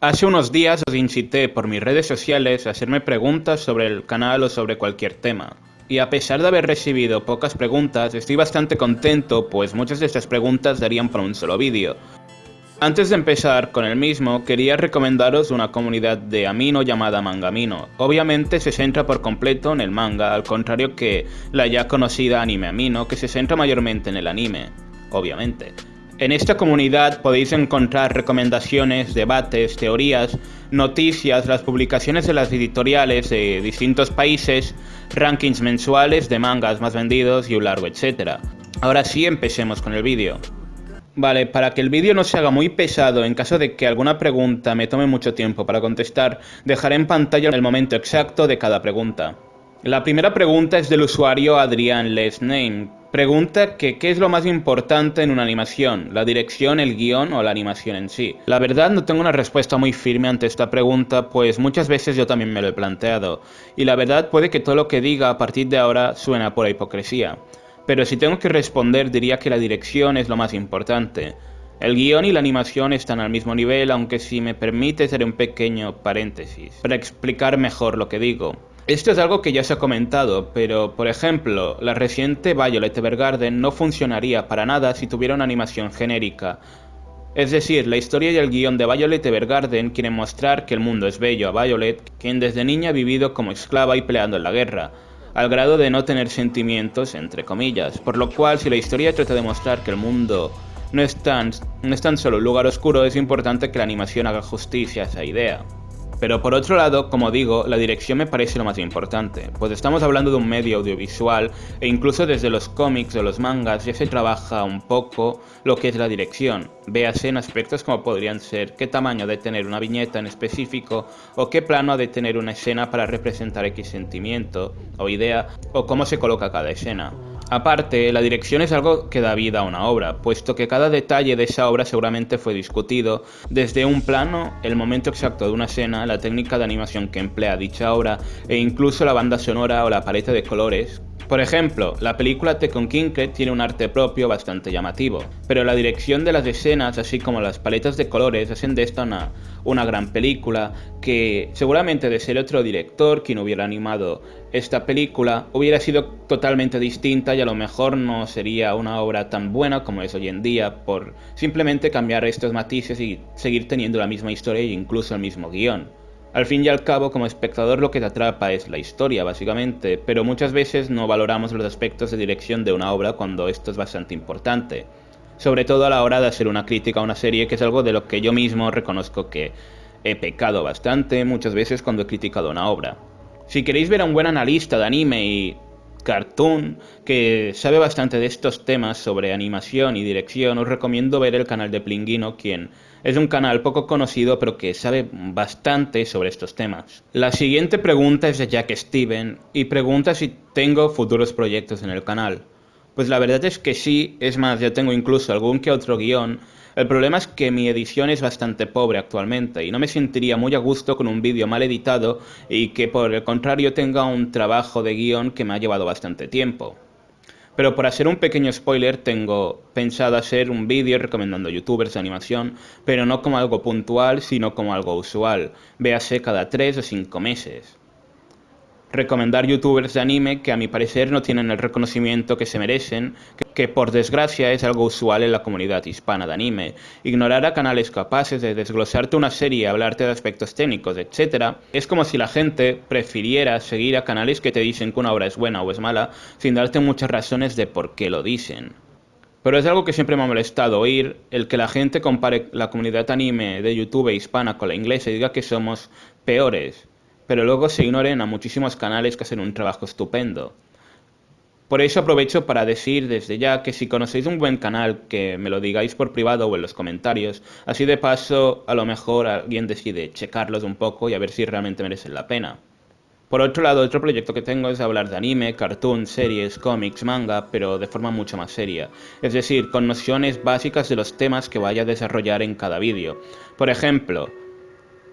Hace unos días os incité por mis redes sociales a hacerme preguntas sobre el canal o sobre cualquier tema. Y a pesar de haber recibido pocas preguntas, estoy bastante contento pues muchas de estas preguntas darían para un solo vídeo. Antes de empezar con el mismo, quería recomendaros una comunidad de Amino llamada Mangamino. Obviamente se centra por completo en el manga, al contrario que la ya conocida Anime Amino, que se centra mayormente en el anime, obviamente. En esta comunidad podéis encontrar recomendaciones, debates, teorías, noticias, las publicaciones de las editoriales de distintos países, rankings mensuales de mangas más vendidos y un largo etcétera. Ahora sí, empecemos con el vídeo. Vale, para que el vídeo no se haga muy pesado en caso de que alguna pregunta me tome mucho tiempo para contestar, dejaré en pantalla el momento exacto de cada pregunta. La primera pregunta es del usuario Adrián Lesname, Pregunta que qué es lo más importante en una animación, la dirección, el guion o la animación en sí. La verdad no tengo una respuesta muy firme ante esta pregunta, pues muchas veces yo también me lo he planteado, y la verdad puede que todo lo que diga a partir de ahora suena por hipocresía. Pero si tengo que responder diría que la dirección es lo más importante. El guion y la animación están al mismo nivel, aunque si me permite haré un pequeño paréntesis, para explicar mejor lo que digo. Esto es algo que ya se ha comentado, pero por ejemplo, la reciente Violet Evergarden no funcionaría para nada si tuviera una animación genérica. Es decir, la historia y el guion de Violet Evergarden quieren mostrar que el mundo es bello a Violet, quien desde niña ha vivido como esclava y peleando en la guerra, al grado de no tener sentimientos, entre comillas, por lo cual si la historia trata de mostrar que el mundo no es tan, no es tan solo un lugar oscuro, es importante que la animación haga justicia a esa idea. Pero por otro lado, como digo, la dirección me parece lo más importante, pues estamos hablando de un medio audiovisual e incluso desde los cómics o los mangas ya se trabaja un poco lo que es la dirección. Véase en aspectos como podrían ser qué tamaño de tener una viñeta en específico o qué plano ha de tener una escena para representar X sentimiento o idea o cómo se coloca cada escena. Aparte, la dirección es algo que da vida a una obra, puesto que cada detalle de esa obra seguramente fue discutido, desde un plano, el momento exacto de una escena, la técnica de animación que emplea dicha obra, e incluso la banda sonora o la paleta de colores, por ejemplo, la película Kinke tiene un arte propio bastante llamativo, pero la dirección de las escenas, así como las paletas de colores, hacen de esta una, una gran película que seguramente de ser otro director quien hubiera animado esta película hubiera sido totalmente distinta y a lo mejor no sería una obra tan buena como es hoy en día por simplemente cambiar estos matices y seguir teniendo la misma historia e incluso el mismo guion. Al fin y al cabo, como espectador lo que te atrapa es la historia, básicamente, pero muchas veces no valoramos los aspectos de dirección de una obra cuando esto es bastante importante. Sobre todo a la hora de hacer una crítica a una serie, que es algo de lo que yo mismo reconozco que he pecado bastante muchas veces cuando he criticado una obra. Si queréis ver a un buen analista de anime y cartoon que sabe bastante de estos temas sobre animación y dirección, os recomiendo ver el canal de Plinguino, quien es un canal poco conocido pero que sabe bastante sobre estos temas. La siguiente pregunta es de Jack Steven y pregunta si tengo futuros proyectos en el canal. Pues la verdad es que sí, es más, ya tengo incluso algún que otro guion. El problema es que mi edición es bastante pobre actualmente y no me sentiría muy a gusto con un vídeo mal editado y que por el contrario tenga un trabajo de guion que me ha llevado bastante tiempo. Pero por hacer un pequeño spoiler, tengo pensado hacer un vídeo recomendando youtubers de animación, pero no como algo puntual, sino como algo usual, véase cada 3 o 5 meses recomendar youtubers de anime que a mi parecer no tienen el reconocimiento que se merecen, que por desgracia es algo usual en la comunidad hispana de anime. Ignorar a canales capaces de desglosarte una serie, hablarte de aspectos técnicos, etc. Es como si la gente prefiriera seguir a canales que te dicen que una obra es buena o es mala, sin darte muchas razones de por qué lo dicen. Pero es algo que siempre me ha molestado oír, el que la gente compare la comunidad anime de YouTube hispana con la inglesa y diga que somos peores pero luego se ignoren a muchísimos canales que hacen un trabajo estupendo. Por eso aprovecho para decir desde ya que si conocéis un buen canal, que me lo digáis por privado o en los comentarios, así de paso a lo mejor alguien decide checarlos un poco y a ver si realmente merecen la pena. Por otro lado, otro proyecto que tengo es hablar de anime, cartoon, series, cómics, manga, pero de forma mucho más seria. Es decir, con nociones básicas de los temas que vaya a desarrollar en cada vídeo. Por ejemplo,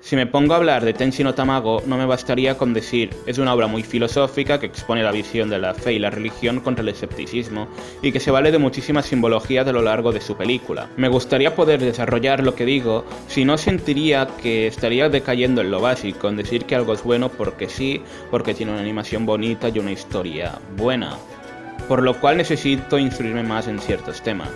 si me pongo a hablar de Tenshin no Tamago, no me bastaría con decir, es una obra muy filosófica que expone la visión de la fe y la religión contra el escepticismo, y que se vale de muchísimas simbologías a lo largo de su película. Me gustaría poder desarrollar lo que digo, si no sentiría que estaría decayendo en lo básico, en decir que algo es bueno porque sí, porque tiene una animación bonita y una historia buena. Por lo cual necesito instruirme más en ciertos temas.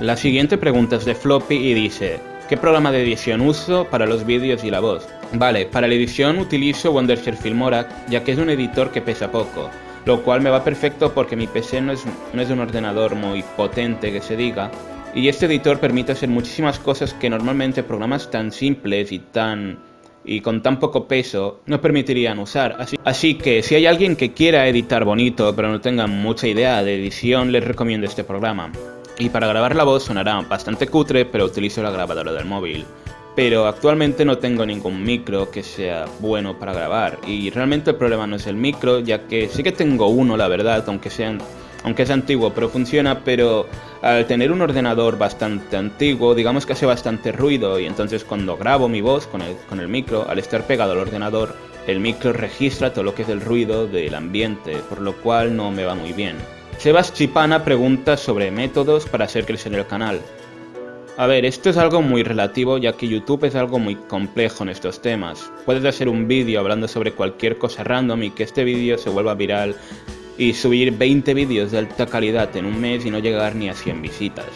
La siguiente pregunta es de Floppy y dice, ¿Qué programa de edición uso para los vídeos y la voz? Vale, para la edición utilizo Wondershare Filmora, ya que es un editor que pesa poco, lo cual me va perfecto porque mi PC no es, no es un ordenador muy potente que se diga, y este editor permite hacer muchísimas cosas que normalmente programas tan simples y tan y con tan poco peso no permitirían usar. Así, así, que si hay alguien que quiera editar bonito pero no tenga mucha idea de edición, les recomiendo este programa. Y para grabar la voz sonará bastante cutre, pero utilizo la grabadora del móvil. Pero actualmente no tengo ningún micro que sea bueno para grabar. Y realmente el problema no es el micro, ya que sí que tengo uno, la verdad, aunque sea, aunque es antiguo, pero funciona, pero al tener un ordenador bastante antiguo, digamos que hace bastante ruido y entonces cuando grabo mi voz con el, con el micro, al estar pegado al ordenador, el micro registra todo lo que es el ruido del ambiente, por lo cual no me va muy bien. Sebas Chipana pregunta sobre métodos para hacer crecer el canal. A ver, esto es algo muy relativo ya que YouTube es algo muy complejo en estos temas. Puedes hacer un vídeo hablando sobre cualquier cosa random y que este vídeo se vuelva viral y subir 20 vídeos de alta calidad en un mes y no llegar ni a 100 visitas.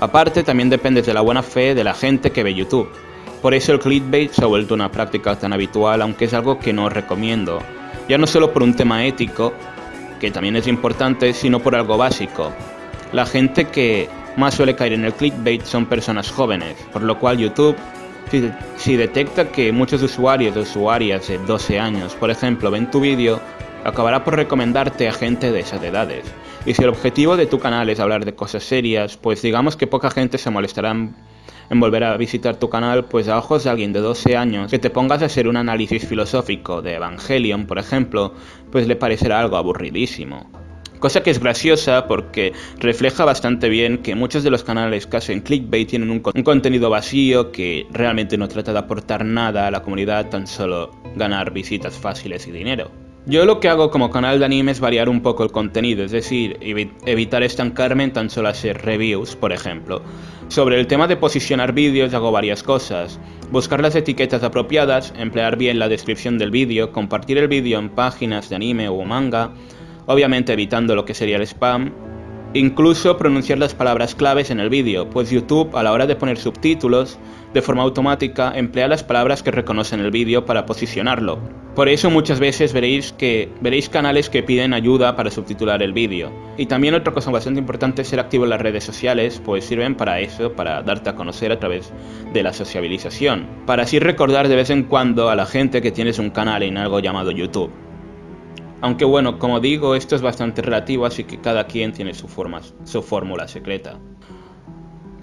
Aparte, también depende de la buena fe de la gente que ve YouTube. Por eso el clickbait se ha vuelto una práctica tan habitual, aunque es algo que no recomiendo. Ya no solo por un tema ético, que también es importante, sino por algo básico. La gente que más suele caer en el clickbait son personas jóvenes, por lo cual YouTube, si, detecta que muchos usuarios o usuarias de 12 años, por ejemplo, ven tu vídeo, acabará por recomendarte a gente de esas edades. Y si el objetivo de tu canal es hablar de cosas serias, pues digamos que poca gente se molestará en volver a visitar tu canal, pues a ojos de alguien de 12 años, que te pongas a hacer un análisis filosófico de Evangelion, por ejemplo, pues le parecerá algo aburridísimo. Cosa que es graciosa porque refleja bastante bien que muchos de los canales que hacen clickbait tienen un, un, contenido vacío que realmente no trata de aportar nada a la comunidad, tan solo ganar visitas fáciles y dinero. Yo lo que hago como canal de anime es variar un poco el contenido, es decir, evitar estancarme en tan solo hacer reviews, por ejemplo. Sobre el tema de posicionar vídeos hago varias cosas. Buscar las etiquetas apropiadas, emplear bien la descripción del vídeo, compartir el vídeo en páginas de anime o manga, obviamente evitando lo que sería el spam, Incluso pronunciar las palabras claves en el vídeo, pues YouTube a la hora de poner subtítulos, de forma automática, emplea las palabras que reconoce en el vídeo para posicionarlo. Por eso muchas veces veréis, que, veréis canales que piden ayuda para subtitular el vídeo. Y también otra cosa bastante importante es ser activo en las redes sociales, pues sirven para eso, para darte a conocer a través de la sociabilización. Para así recordar de vez en cuando a la gente que tienes un canal en algo llamado YouTube. Aunque bueno, como digo, esto es bastante relativo, así que cada quien tiene su, forma, su fórmula secreta.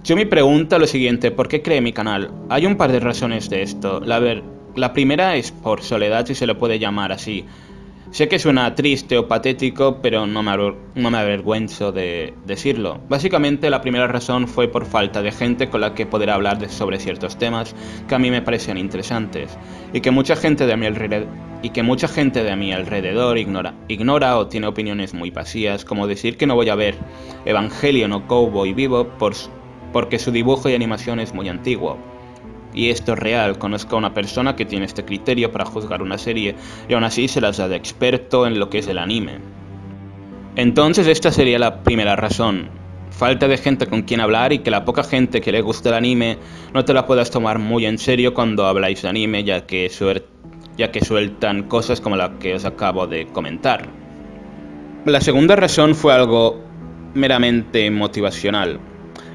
Yo me pregunto lo siguiente, ¿por qué creé mi canal? Hay un par de razones de esto. La, primera es por soledad, si se le puede llamar así. Sé que suena triste o patético, pero no me, avergüenzo de decirlo. Básicamente la primera razón fue por falta de gente con la que poder hablar sobre ciertos temas que a mí me parecían interesantes y que mucha gente de mi alrededor, mi alrededor ignora, ignora o tiene opiniones muy vacías, como decir que no voy a ver Evangelion o Cowboy Vivo por, porque su dibujo y animación es muy antiguo y esto es real, conozco a una persona que tiene este criterio para juzgar una serie y aún así se las da de experto en lo que es el anime. Entonces esta sería la primera razón, falta de gente con quien hablar y que la poca gente que le gusta el anime no te la puedas tomar muy en serio cuando habláis de anime ya que, ya que sueltan cosas como la que os acabo de comentar. La segunda razón fue algo meramente motivacional.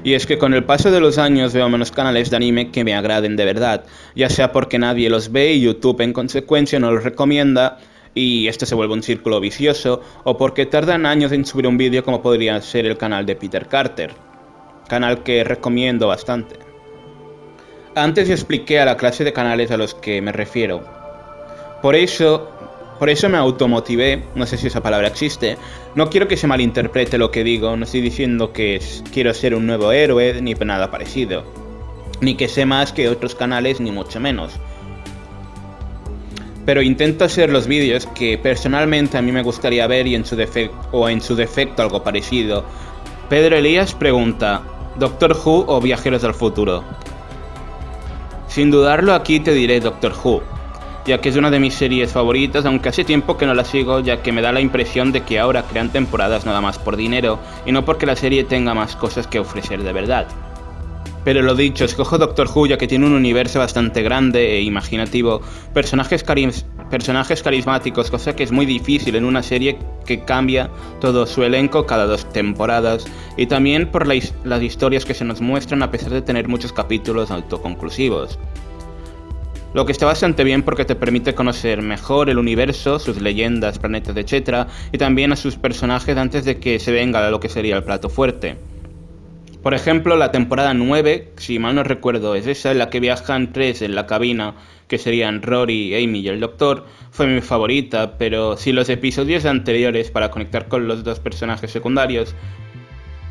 Y es que con el paso de los años veo menos canales de anime que me agraden de verdad, ya sea porque nadie los ve y YouTube en consecuencia no los recomienda y este se vuelve un círculo vicioso, o porque tardan años en subir un vídeo como podría ser el canal de Peter Carter, canal que recomiendo bastante. Antes expliqué a la clase de canales a los que me refiero. Por eso, Por eso me automotivé, no sé si esa palabra existe. No quiero que se malinterprete lo que digo, no estoy diciendo que quiero ser un nuevo héroe ni nada parecido. Ni que sé más que otros canales, ni mucho menos. Pero intento hacer los vídeos que personalmente a mí me gustaría ver y en su defecto, o en su defecto algo parecido. Pedro Elías pregunta, ¿Doctor Who o Viajeros del Futuro? Sin dudarlo aquí te diré Doctor Who, ya que es una de mis series favoritas, aunque hace tiempo que no la sigo, ya que me da la impresión de que ahora crean temporadas nada más por dinero y no porque la serie tenga más cosas que ofrecer de verdad. Pero lo dicho, escojo Doctor Who ya que tiene un universo bastante grande e imaginativo, personajes, personajes carismáticos, cosa que es muy difícil en una serie que cambia todo su elenco cada dos temporadas, y también por las historias que se nos muestran a pesar de tener muchos capítulos autoconclusivos. Lo que está bastante bien porque te permite conocer mejor el universo, sus leyendas, planetas, etc. y también a sus personajes antes de que se venga a lo que sería el plato fuerte. Por ejemplo, la temporada 9, si mal no recuerdo, es esa en la que viajan tres en la cabina, que serían Rory, Amy y el Doctor, fue mi favorita, pero si los episodios anteriores para conectar con los dos personajes secundarios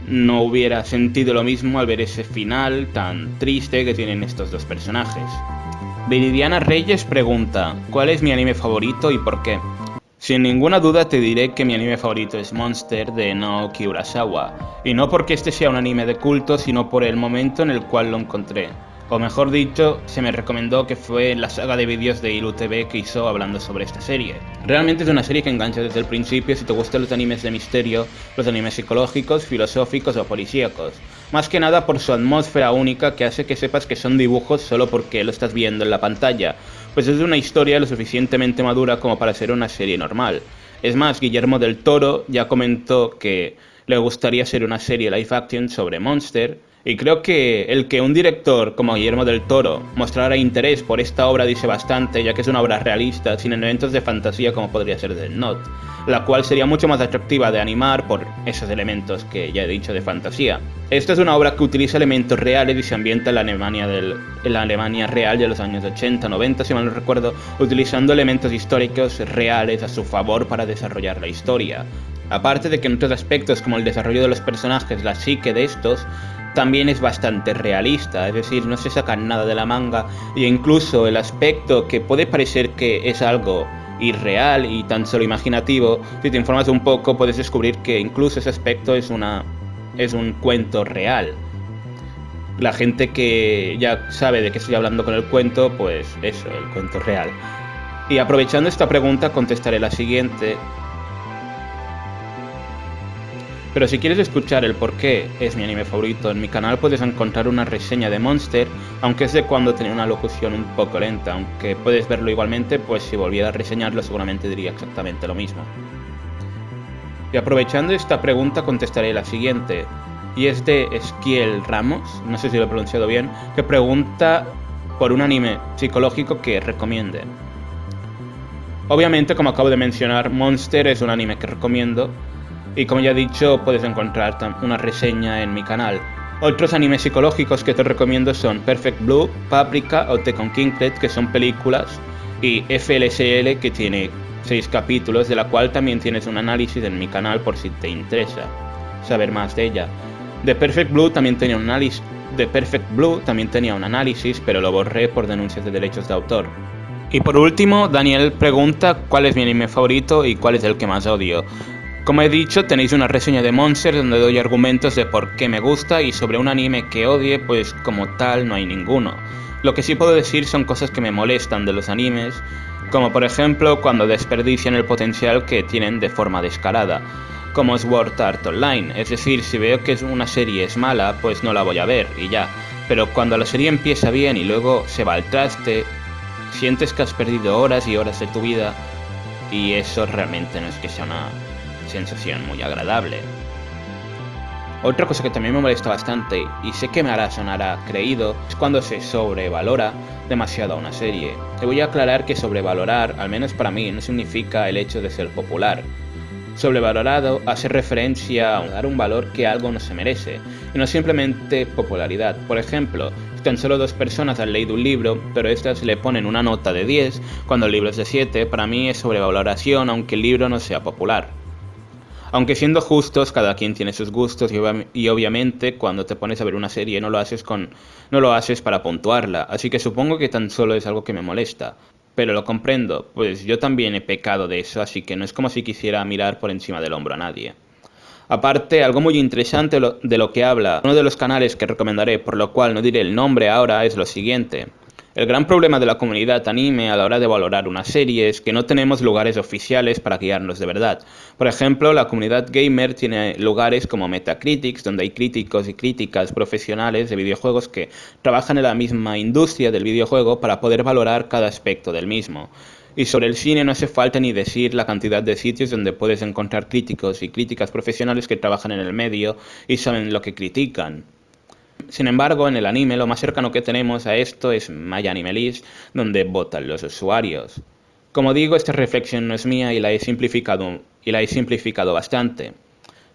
no hubiera sentido lo mismo al ver ese final tan triste que tienen estos dos personajes. Viridiana Reyes pregunta, ¿cuál es mi anime favorito y por qué? Sin ninguna duda te diré que mi anime favorito es Monster de Naoki Urasawa, y no porque este sea un anime de culto, sino por el momento en el cual lo encontré o mejor dicho, se me recomendó que fue la saga de vídeos de IluTV que hizo hablando sobre esta serie. Realmente es una serie que engancha desde el principio si te gustan los animes de misterio, los animes psicológicos, filosóficos o policíacos. Más que nada por su atmósfera única que hace que sepas que son dibujos solo porque lo estás viendo en la pantalla, pues es una historia lo suficientemente madura como para ser una serie normal. Es más, Guillermo del Toro ya comentó que le gustaría ser una serie live action sobre Monster, y creo que el que un director como Guillermo del Toro mostrara interés por esta obra dice bastante, ya que es una obra realista, sin elementos de fantasía como podría ser del Not, la cual sería mucho más atractiva de animar por esos elementos que ya he dicho de fantasía. Esta es una obra que utiliza elementos reales y se ambienta en la Alemania, del, en la Alemania real de los años 80, 90, si mal no recuerdo, utilizando elementos históricos reales a su favor para desarrollar la historia. Aparte de que en otros aspectos como el desarrollo de los personajes, la psique de estos, también es bastante realista, es decir, no se saca nada de la manga e incluso el aspecto que puede parecer que es algo irreal y tan solo imaginativo, si te informas un poco puedes descubrir que incluso ese aspecto es una es un cuento real. La gente que ya sabe de qué estoy hablando con el cuento, pues eso, el cuento real. Y aprovechando esta pregunta contestaré la siguiente, pero si quieres escuchar el por qué es mi anime favorito, en mi canal puedes encontrar una reseña de Monster, aunque es de cuando tenía una locución un poco lenta, aunque puedes verlo igualmente, pues si volviera a reseñarlo seguramente diría exactamente lo mismo. Y aprovechando esta pregunta contestaré la siguiente, y es de Esquiel Ramos, no sé si lo he pronunciado bien, que pregunta por un anime psicológico que recomiende. Obviamente, como acabo de mencionar, Monster es un anime que recomiendo, y como ya he dicho, puedes encontrar una reseña en mi canal. Otros animes psicológicos que te recomiendo son Perfect Blue, Paprika o Tekken Kinglet, que son películas, y FLSL, que tiene 6 capítulos, de la cual también tienes un análisis en mi canal por si te interesa saber más de ella. The Perfect Blue también tenía un análisis, The Perfect Blue también tenía un análisis, pero lo borré por denuncias de derechos de autor. Y por último, Daniel pregunta cuál es mi anime favorito y cuál es el que más odio. Como he dicho, tenéis una reseña de Monster donde doy argumentos de por qué me gusta y sobre un anime que odie, pues como tal no hay ninguno. Lo que sí puedo decir son cosas que me molestan de los animes, como por ejemplo cuando desperdician el potencial que tienen de forma descarada, como Sword Art Online, es decir, si veo que una serie es mala, pues no la voy a ver y ya, pero cuando la serie empieza bien y luego se va al traste, sientes que has perdido horas y horas de tu vida y eso realmente no es que sea una sensación muy agradable. Otra cosa que también me molesta bastante, y sé que me hará sonar creído, es cuando se sobrevalora demasiado a una serie. Te voy a aclarar que sobrevalorar, al menos para mí, no significa el hecho de ser popular. Sobrevalorado hace referencia a dar un valor que algo no se merece, y no simplemente popularidad. Por ejemplo, Tan solo dos personas han leído un libro, pero estas le ponen una nota de 10, cuando el libro es de 7, para mí es sobrevaloración aunque el libro no sea popular. Aunque siendo justos, cada quien tiene sus gustos y, obviamente cuando te pones a ver una serie no lo haces con no lo haces para puntuarla, así que supongo que tan solo es algo que me molesta. Pero lo comprendo, pues yo también he pecado de eso, así que no es como si quisiera mirar por encima del hombro a nadie. Aparte, algo muy interesante de lo que habla uno de los canales que recomendaré, por lo cual no diré el nombre ahora, es lo siguiente. El gran problema de la comunidad anime a la hora de valorar una serie es que no tenemos lugares oficiales para guiarnos de verdad. Por ejemplo, la comunidad gamer tiene lugares como Metacritics, donde hay críticos y críticas profesionales de videojuegos que trabajan en la misma industria del videojuego para poder valorar cada aspecto del mismo. Y sobre el cine no hace falta ni decir la cantidad de sitios donde puedes encontrar críticos y críticas profesionales que trabajan en el medio y saben lo que critican. Sin embargo, en el anime lo más cercano que tenemos a esto es MyAnimeList, donde votan los usuarios. Como digo, esta reflexión no es mía y la he simplificado, y la he simplificado bastante.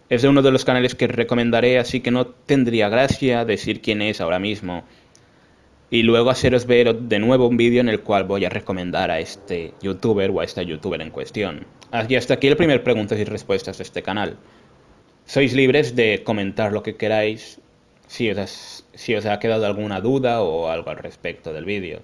Es de uno de los canales que recomendaré, así que no tendría gracia decir quién es ahora mismo, y luego haceros ver de nuevo un vídeo en el cual voy a recomendar a este youtuber o a esta youtuber en cuestión. Y hasta aquí el primer preguntas y respuestas de este canal. Sois libres de comentar lo que queráis si os, si os ha quedado alguna duda o algo al respecto del vídeo.